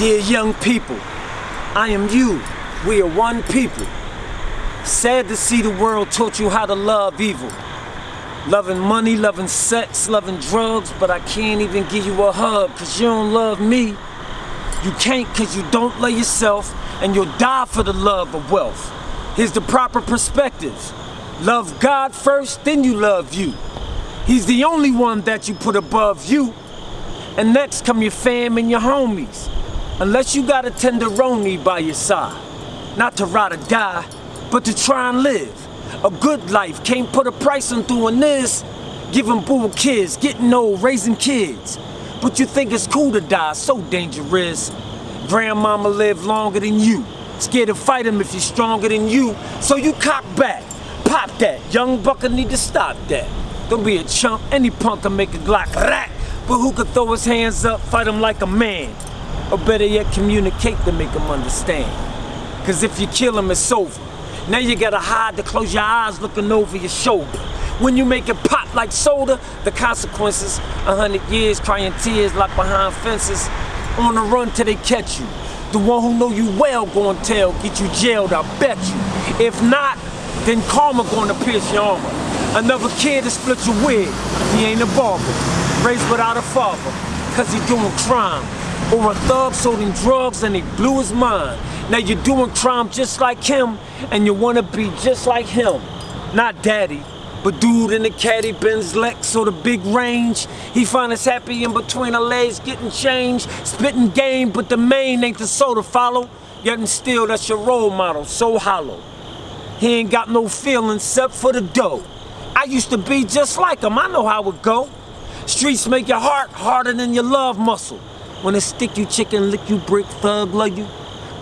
Dear young people, I am you. We are one people. Sad to see the world taught you how to love evil. Loving money, loving sex, loving drugs, but I can't even give you a hug cause you don't love me. You can't cause you don't love yourself and you'll die for the love of wealth. Here's the proper perspective. Love God first, then you love you. He's the only one that you put above you. And next come your fam and your homies. Unless you got a tenderoni by your side. Not to ride or die, but to try and live. A good life, can't put a price on doing this. Giving boo kids, getting old, raising kids. But you think it's cool to die, so dangerous. Grandmama lived longer than you. Scared to fight him if he's stronger than you. So you cock back, pop that. Young bucker need to stop that. Don't be a chump, any punk can make a Glock rat. But who could throw his hands up, fight him like a man? Or better yet, communicate to make him understand. Cause if you kill him, it's over. Now you gotta hide to close your eyes looking over your shoulder. When you make it pop like soda, the consequences, a hundred years crying tears locked behind fences, on the run till they catch you. The one who know you well gon' tell, get you jailed, I bet you. If not, then karma gonna pierce your armor. Another kid to split your wig, he ain't a barber. Raised without a father, cause he doing crime. Or a thug sold him drugs and he blew his mind. Now you're doing crime just like him, and you wanna be just like him. Not daddy, but dude in the caddy Benz Lex or the big range. He find us happy in between our legs, getting change, spitting game, but the main ain't the soda follow. Yet and still, that's your role model, so hollow. He ain't got no feelings except for the dough. I used to be just like him, I know how it go. Streets make your heart harder than your love muscle. When it stick you chicken, lick you brick, thug love you.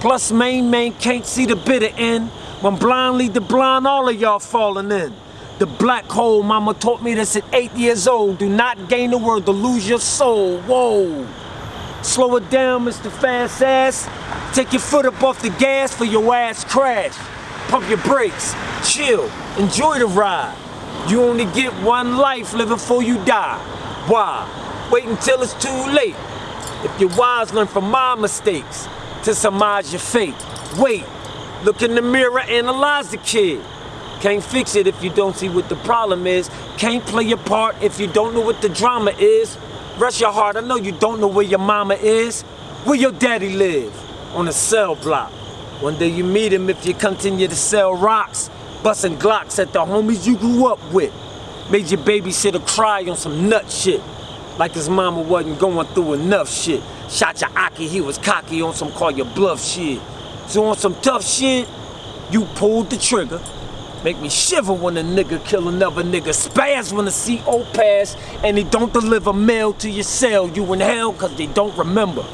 Plus main man can't see the bitter end. When blind lead the blind, all of y'all falling in. The black hole, mama taught me this at eight years old. Do not gain the world to lose your soul. Whoa. Slow it down, Mr. Fast Ass. Take your foot up off the gas for your ass crash. Pump your brakes. Chill. Enjoy the ride. You only get one life living before you die. Why? Wait until it's too late. If you're wise, learn from my mistakes to surmise your fate. Wait. Look in the mirror, analyze the kid. Can't fix it if you don't see what the problem is. Can't play your part if you don't know what the drama is. Rest your heart, I know you don't know where your mama is. Where your daddy live? On a cell block. One day you meet him if you continue to sell rocks. Busting glocks at the homies you grew up with. Made your babysitter cry on some nut shit. Like his mama wasn't going through enough shit. Shot your Aki, he was cocky on some call your bluff shit. So on some tough shit, you pulled the trigger. Make me shiver when a nigga kill another nigga. Spaz when the CO pass and they don't deliver mail to your cell. You in hell cause they don't remember.